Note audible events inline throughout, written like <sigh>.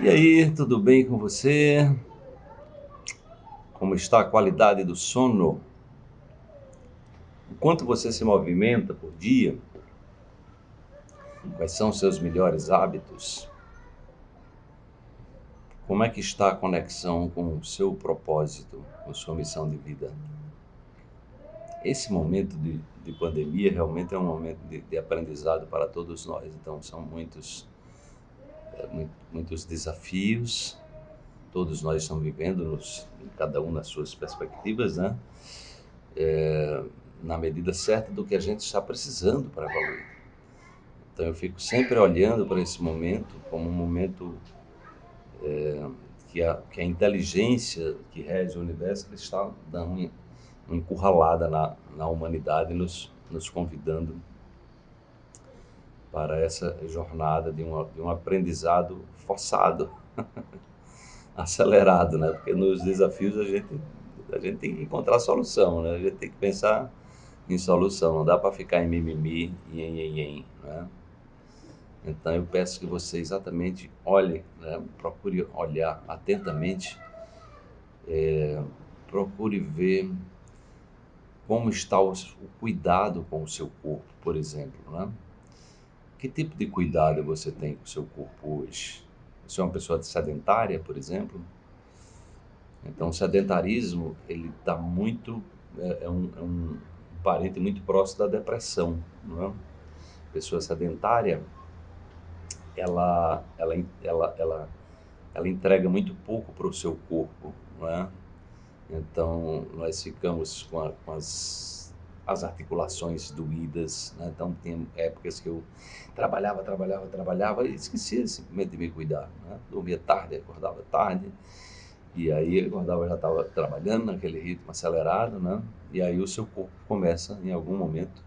E aí, tudo bem com você? Como está a qualidade do sono? Quanto você se movimenta por dia? Quais são seus melhores hábitos? Como é que está a conexão com o seu propósito, com sua missão de vida? Esse momento de, de pandemia realmente é um momento de, de aprendizado para todos nós. Então, são muitos muitos desafios, todos nós estamos vivendo, nos, cada um nas suas perspectivas, né? É, na medida certa do que a gente está precisando para evoluir. Então eu fico sempre olhando para esse momento como um momento é, que, a, que a inteligência que rege o universo está dando uma encurralada na, na humanidade, nos, nos convidando para essa jornada de um, de um aprendizado forçado, <laughs> acelerado, né? Porque nos desafios a gente, a gente tem que encontrar solução, né? A gente tem que pensar em solução, não dá para ficar em mimimi e em, em, em, né? Então eu peço que você exatamente olhe, né? procure olhar atentamente, é, procure ver como está o, o cuidado com o seu corpo, por exemplo, né? Que tipo de cuidado você tem com o seu corpo hoje? Você é uma pessoa sedentária, por exemplo? Então, o sedentarismo, ele está muito, é, é, um, é, um, parente muito próximo da depressão, não é? Pessoa sedentária, ela, ela, ela, ela, ela entrega muito pouco para o seu corpo, não é? Então, nós ficamos com, a, com as as articulações doídas. Né? Então, tem épocas que eu trabalhava, trabalhava, trabalhava e esquecia simplesmente de me cuidar. Né? Dormia tarde, acordava tarde. E aí, acordava, já estava trabalhando naquele ritmo acelerado, né? E aí o seu corpo começa, em algum momento,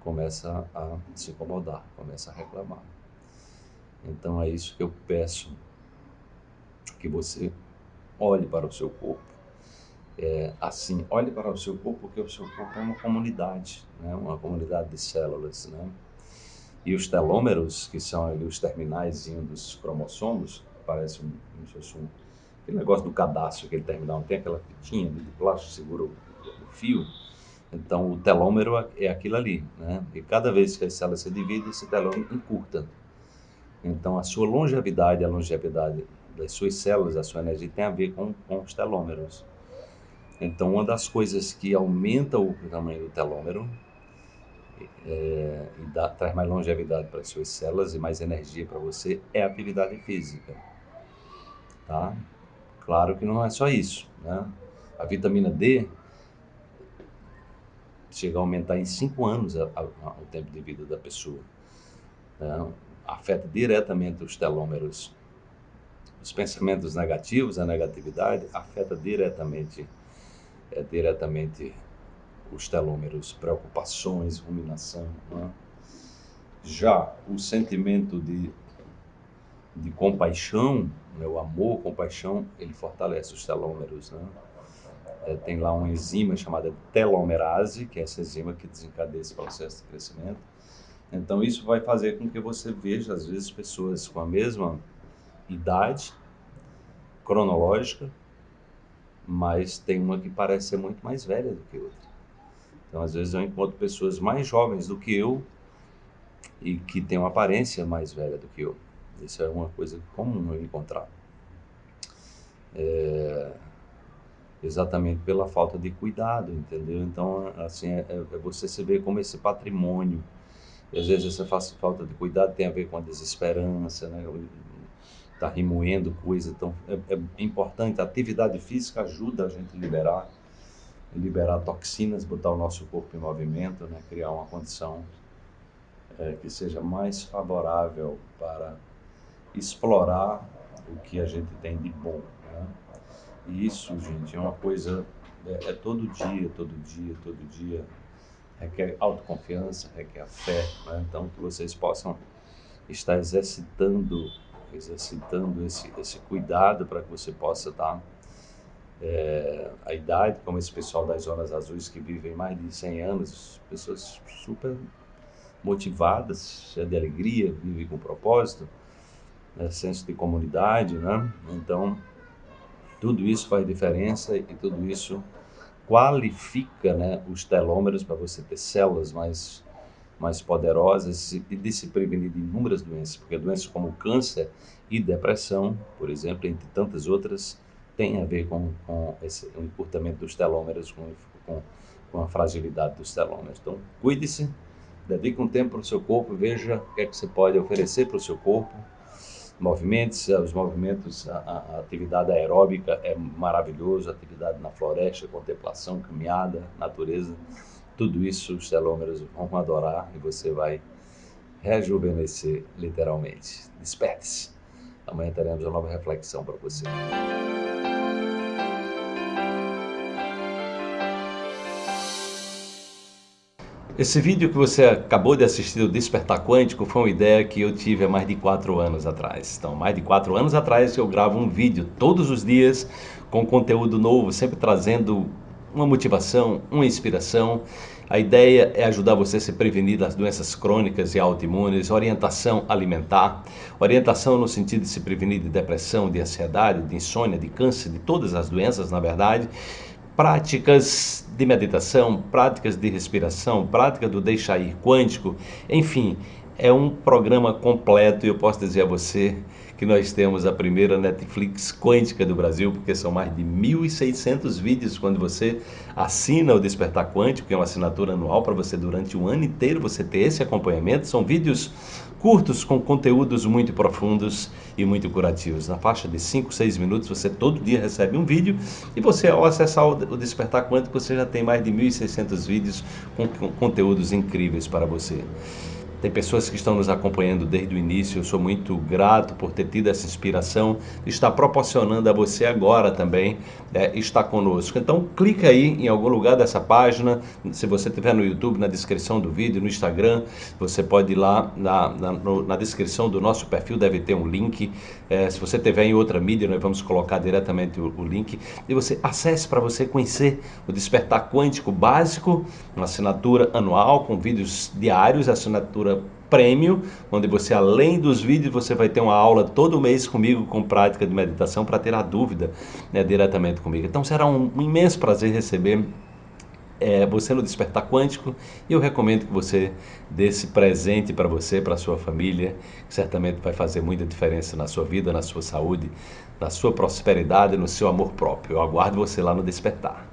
começa a se incomodar, começa a reclamar. Então, é isso que eu peço, que você olhe para o seu corpo é, assim, olhe para o seu corpo, porque o seu corpo é uma comunidade, né? uma comunidade de células. Né? E os telômeros, que são ali os terminais dos cromossomos, parece um, um, aquele negócio do cadastro, aquele terminal, tem aquela fitinha de plástico segura o, o fio. Então, o telômero é, é aquilo ali, né? E cada vez que as células se dividem, esse telômero encurta. Então, a sua longevidade, a longevidade das suas células, a sua energia tem a ver com, com os telômeros. Então, uma das coisas que aumenta o tamanho do telômero é, e dá, traz mais longevidade para as suas células e mais energia para você é a atividade física. Tá? Claro que não é só isso. Né? A vitamina D chega a aumentar em 5 anos a, a, a, o tempo de vida da pessoa. Né? Afeta diretamente os telômeros. Os pensamentos negativos, a negatividade, afeta diretamente é, diretamente os telômeros, preocupações, ruminação. Né? Já o sentimento de, de compaixão, né, o amor, compaixão, ele fortalece os telômeros. Né? É, tem lá uma enzima chamada telomerase, que é essa enzima que desencadeia esse processo de crescimento. Então, isso vai fazer com que você veja, às vezes, pessoas com a mesma idade cronológica, mas tem uma que parece ser muito mais velha do que outra. Então, às vezes, eu encontro pessoas mais jovens do que eu e que têm uma aparência mais velha do que eu. Isso é uma coisa comum eu encontrar. É, exatamente pela falta de cuidado, entendeu? Então, assim, é, é você se vê como esse patrimônio. E às vezes essa falta de cuidado tem a ver com a desesperança, né? Está remoendo coisa. Então, é, é, importante. A atividade física ajuda a gente a liberar, liberar toxinas, botar o nosso corpo em movimento, né? criar uma condição é, que seja mais favorável para explorar o que a gente tem de bom. Né? E isso, gente, é uma coisa, é, é todo dia, todo dia, todo dia. Requer autoconfiança, requer fé. Né? Então, que vocês possam estar exercitando exercitando esse, esse cuidado para que você possa estar é, a idade, como esse pessoal das zonas azuis que vivem mais de 100 anos, pessoas super motivadas, cheias de alegria, vivem com propósito. né, senso de comunidade, né? Então, tudo isso faz diferença e tudo isso qualifica né, os telômeros para você ter células mais, mais poderosas e de se prevenir de inúmeras doenças, porque doenças como câncer e depressão, por exemplo, entre tantas outras, tem a ver com, com esse, o encurtamento dos telômeros, com, com, com a fragilidade dos telômeros. Então, cuide-se, dedique um tempo para o seu corpo, veja o que é que você pode oferecer para o seu corpo, movimentos, os movimentos, a, a, atividade aeróbica é maravilhoso, atividade na floresta, contemplação, caminhada, natureza, tudo isso os telômeros vão adorar e você vai rejuvenescer literalmente. Desperte-se. Amanhã teremos uma nova reflexão para você. Esse vídeo que você acabou de assistir do Despertar Quântico foi uma ideia que eu tive há mais de quatro anos atrás. Então, mais de quatro anos atrás eu gravo um vídeo todos os dias com conteúdo novo, sempre trazendo uma motivação, uma inspiração. A ideia é ajudar você a se prevenir das doenças crônicas e autoimunes, orientação alimentar, orientação no sentido de se prevenir de depressão, de ansiedade, de insônia, de câncer, de todas as doenças, na verdade práticas de meditação, práticas de respiração, prática do deixar ir quântico, enfim, é um programa completo e eu posso dizer a você que nós temos a primeira Netflix quântica do Brasil, porque são mais de 1.600 vídeos quando você assina o Despertar Quântico, que é uma assinatura anual para você durante o ano inteiro você ter esse acompanhamento. São vídeos curtos com conteúdos muito profundos e muito curativos. Na faixa de 5, 6 minutos você todo dia recebe um vídeo e você ao acessar o Despertar Quântico você já tem mais de 1.600 vídeos com conteúdos incríveis para você. Tem pessoas que estão nos acompanhando desde o início. Eu sou muito grato por ter tido essa inspiração. Está proporcionando a você agora também é, estar conosco. Então, clica aí em algum lugar dessa página. Se você estiver no YouTube, na descrição do vídeo, no Instagram, você pode ir lá na, na, no, na descrição do nosso perfil, deve ter um link. É, se você estiver em outra mídia, nós vamos colocar diretamente o, o link. E você acesse para você conhecer o Despertar Quântico Básico, uma assinatura anual com vídeos diários, assinatura prêmio, onde você, além dos vídeos, você vai ter uma aula todo mês comigo com prática de meditação para ter a dúvida né, diretamente comigo. Então será um, imenso prazer receber é, você no Despertar Quântico e eu recomendo que você dê esse presente para você, para a sua família, que certamente vai fazer muita diferença na sua vida, na sua saúde, na sua prosperidade, no seu amor próprio. Eu aguardo você lá no Despertar.